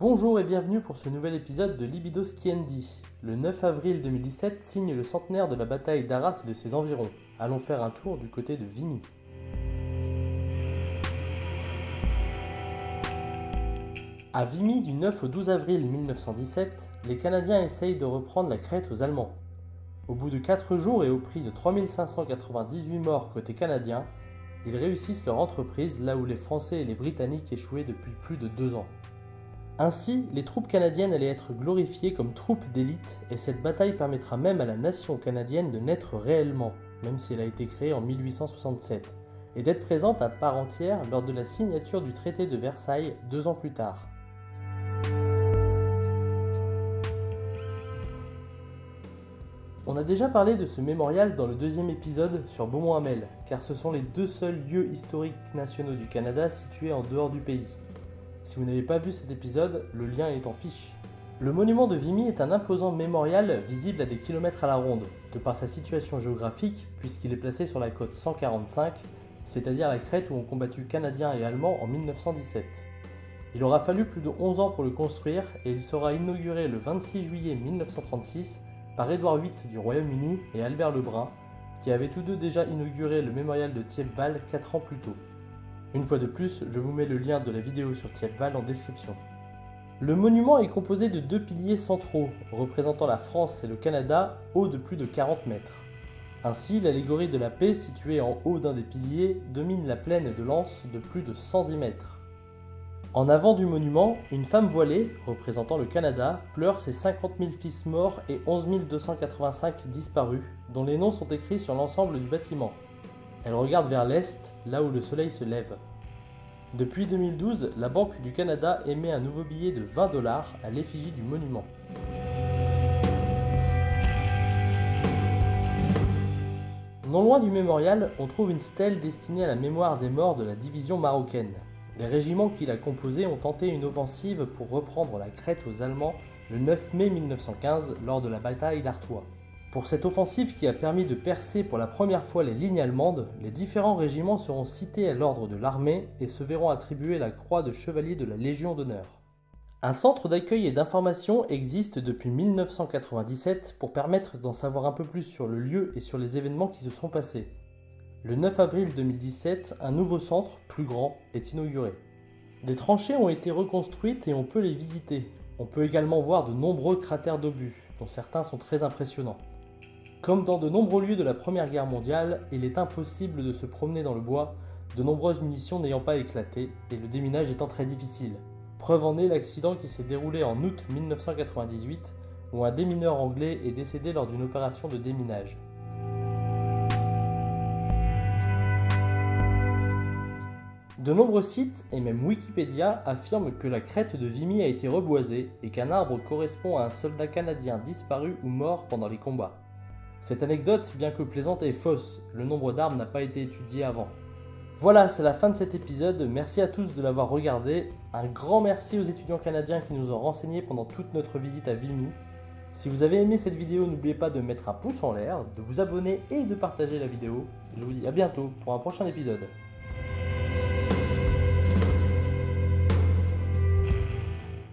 Bonjour et bienvenue pour ce nouvel épisode de Libido Skiendi. Le 9 avril 2017 signe le centenaire de la bataille d'Arras et de ses environs. Allons faire un tour du côté de Vimy. À Vimy du 9 au 12 avril 1917, les Canadiens essayent de reprendre la crête aux Allemands. Au bout de 4 jours et au prix de 3598 morts côté canadien, ils réussissent leur entreprise là où les Français et les Britanniques échouaient depuis plus de 2 ans. Ainsi, les troupes canadiennes allaient être glorifiées comme troupes d'élite et cette bataille permettra même à la nation canadienne de naître réellement, même si elle a été créée en 1867, et d'être présente à part entière lors de la signature du traité de Versailles deux ans plus tard. On a déjà parlé de ce mémorial dans le deuxième épisode sur Beaumont-Hamel, car ce sont les deux seuls lieux historiques nationaux du Canada situés en dehors du pays. Si vous n'avez pas vu cet épisode, le lien est en fiche. Le monument de Vimy est un imposant mémorial visible à des kilomètres à la ronde, de par sa situation géographique, puisqu'il est placé sur la côte 145, c'est-à-dire la crête où ont combattu Canadiens et Allemands en 1917. Il aura fallu plus de 11 ans pour le construire et il sera inauguré le 26 juillet 1936 par Édouard VIII du Royaume-Uni et Albert Lebrun, qui avaient tous deux déjà inauguré le mémorial de Thiepval 4 ans plus tôt. Une fois de plus, je vous mets le lien de la vidéo sur Thiepval en description. Le monument est composé de deux piliers centraux, représentant la France et le Canada, hauts de plus de 40 mètres. Ainsi, l'allégorie de la paix située en haut d'un des piliers domine la plaine de Lens de plus de 110 mètres. En avant du monument, une femme voilée, représentant le Canada, pleure ses 50 000 fils morts et 11 285 disparus, dont les noms sont écrits sur l'ensemble du bâtiment. Elle regarde vers l'est, là où le soleil se lève. Depuis 2012, la Banque du Canada émet un nouveau billet de 20 dollars à l'effigie du monument. Non loin du mémorial, on trouve une stèle destinée à la mémoire des morts de la division marocaine. Les régiments qui la composaient ont tenté une offensive pour reprendre la crête aux Allemands le 9 mai 1915 lors de la bataille d'Artois. Pour cette offensive qui a permis de percer pour la première fois les lignes allemandes, les différents régiments seront cités à l'ordre de l'armée et se verront attribuer la croix de chevalier de la Légion d'honneur. Un centre d'accueil et d'information existe depuis 1997 pour permettre d'en savoir un peu plus sur le lieu et sur les événements qui se sont passés. Le 9 avril 2017, un nouveau centre, plus grand, est inauguré. Des tranchées ont été reconstruites et on peut les visiter. On peut également voir de nombreux cratères d'obus, dont certains sont très impressionnants. Comme dans de nombreux lieux de la Première Guerre mondiale, il est impossible de se promener dans le bois, de nombreuses munitions n'ayant pas éclaté et le déminage étant très difficile. Preuve en est l'accident qui s'est déroulé en août 1998 où un démineur anglais est décédé lors d'une opération de déminage. De nombreux sites, et même Wikipédia, affirment que la crête de Vimy a été reboisée et qu'un arbre correspond à un soldat canadien disparu ou mort pendant les combats. Cette anecdote, bien que plaisante, est fausse. Le nombre d'arbres n'a pas été étudié avant. Voilà, c'est la fin de cet épisode. Merci à tous de l'avoir regardé. Un grand merci aux étudiants canadiens qui nous ont renseignés pendant toute notre visite à Vimy. Si vous avez aimé cette vidéo, n'oubliez pas de mettre un pouce en l'air, de vous abonner et de partager la vidéo. Je vous dis à bientôt pour un prochain épisode.